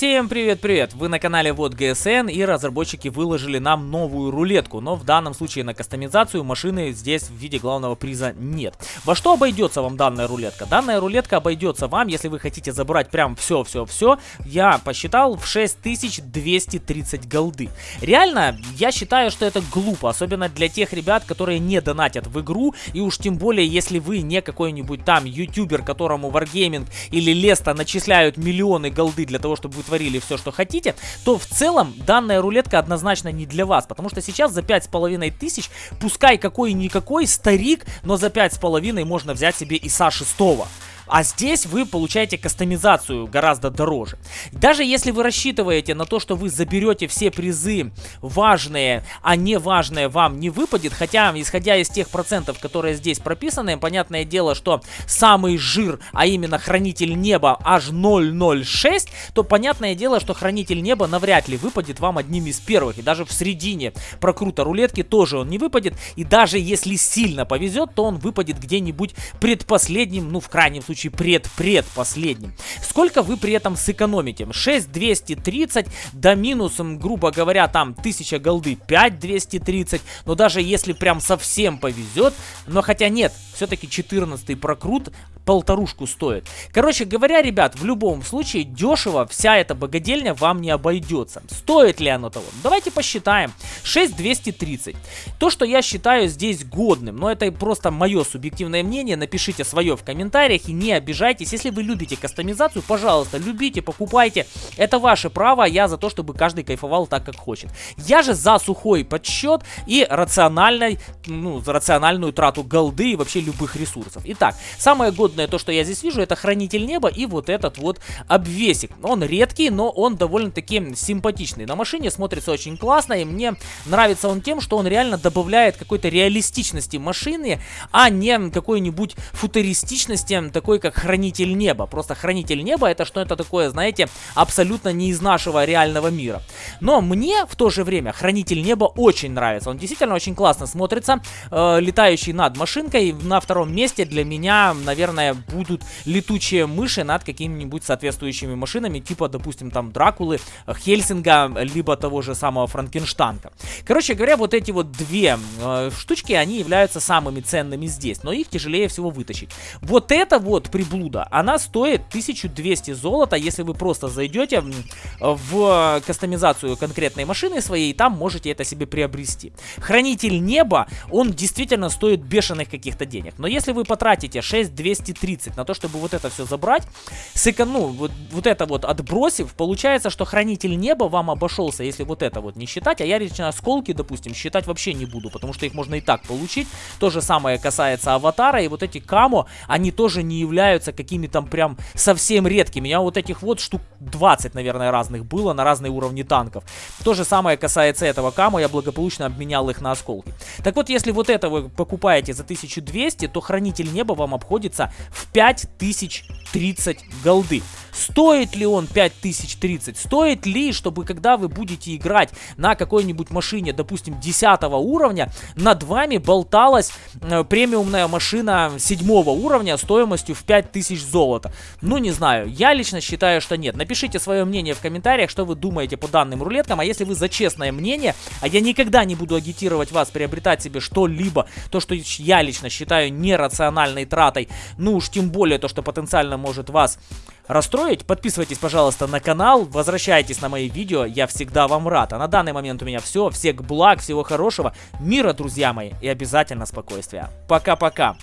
Всем привет-привет! Вы на канале Вот ГСН и разработчики выложили нам новую рулетку, но в данном случае на кастомизацию машины здесь в виде главного приза нет. Во что обойдется вам данная рулетка? Данная рулетка обойдется вам, если вы хотите забрать прям все-все-все, я посчитал в 6230 голды. Реально, я считаю, что это глупо, особенно для тех ребят, которые не донатят в игру, и уж тем более, если вы не какой-нибудь там ютубер, которому Wargaming или Леста начисляют миллионы голды для того, чтобы творили все, что хотите, то в целом данная рулетка однозначно не для вас. Потому что сейчас за 5,5 тысяч, пускай какой-никакой старик, но за 5,5 можно взять себе ИСа 6. А здесь вы получаете кастомизацию гораздо дороже. Даже если вы рассчитываете на то, что вы заберете все призы важные, а не важные вам не выпадет, хотя, исходя из тех процентов, которые здесь прописаны, понятное дело, что самый жир, а именно Хранитель Неба аж 006, то понятное дело, что Хранитель Неба навряд ли выпадет вам одним из первых. И даже в середине прокрута рулетки тоже он не выпадет. И даже если сильно повезет, то он выпадет где-нибудь предпоследним, ну в крайнем случае случае пред-пред последним. Сколько вы при этом сэкономите? 6230 до минусом, грубо говоря, там 1000 голды 5230. Но даже если прям совсем повезет, но хотя нет, все-таки 14 прокрут полторушку стоит. Короче говоря, ребят, в любом случае дешево вся эта богадельня вам не обойдется. Стоит ли оно того? Давайте посчитаем. 6230. То, что я считаю здесь годным, но это просто мое субъективное мнение, напишите свое в комментариях и не обижайтесь. Если вы любите кастомизацию, пожалуйста, любите, покупайте. Это ваше право, я за то, чтобы каждый кайфовал так, как хочет. Я же за сухой подсчет и рациональной, ну, рациональную трату голды и вообще любых ресурсов. Итак, самое годное то, что я здесь вижу, это Хранитель Неба и вот этот вот обвесик. Он редкий, но он довольно-таки симпатичный. На машине смотрится очень классно, и мне нравится он тем, что он реально добавляет какой-то реалистичности машины, а не какой-нибудь футуристичности, такой как Хранитель Неба. Просто Хранитель Неба это что-то такое, знаете, абсолютно не из нашего реального мира. Но мне в то же время Хранитель Неба очень нравится. Он действительно очень классно смотрится, э, летающий над машинкой. На втором месте для меня, наверное, будут летучие мыши над какими-нибудь соответствующими машинами, типа, допустим, там Дракулы, Хельсинга, либо того же самого Франкенштанка. Короче говоря, вот эти вот две э, штучки, они являются самыми ценными здесь, но их тяжелее всего вытащить. Вот эта вот приблуда, она стоит 1200 золота, если вы просто зайдете в кастомизацию конкретной машины своей, там можете это себе приобрести. Хранитель неба, он действительно стоит бешеных каких-то денег, но если вы потратите 6200 230 на то, чтобы вот это все забрать, сэкон... ну, вот, вот это вот отбросив, получается, что Хранитель Неба вам обошелся, если вот это вот не считать, а я лично осколки, допустим, считать вообще не буду, потому что их можно и так получить. То же самое касается Аватара, и вот эти Камо, они тоже не являются какими-то прям совсем редкими. Меня вот этих вот штук 20, наверное, разных было на разные уровни танков. То же самое касается этого Камо, я благополучно обменял их на осколки. Так вот, если вот это вы покупаете за 1200, то Хранитель Неба вам обходится в 5030 голды. Стоит ли он 5030? Стоит ли, чтобы когда вы будете играть на какой-нибудь машине, допустим, 10 уровня, над вами болталась э, премиумная машина 7 уровня стоимостью в 5000 золота? Ну, не знаю. Я лично считаю, что нет. Напишите свое мнение в комментариях, что вы думаете по данным рулеткам. А если вы за честное мнение, а я никогда не буду агитировать вас приобретать себе что-либо, то, что я лично считаю нерациональной тратой, ну уж тем более то, что потенциально может вас расстроить, подписывайтесь, пожалуйста, на канал, возвращайтесь на мои видео, я всегда вам рад. А на данный момент у меня все, всех благ, всего хорошего, мира, друзья мои, и обязательно спокойствия. Пока-пока.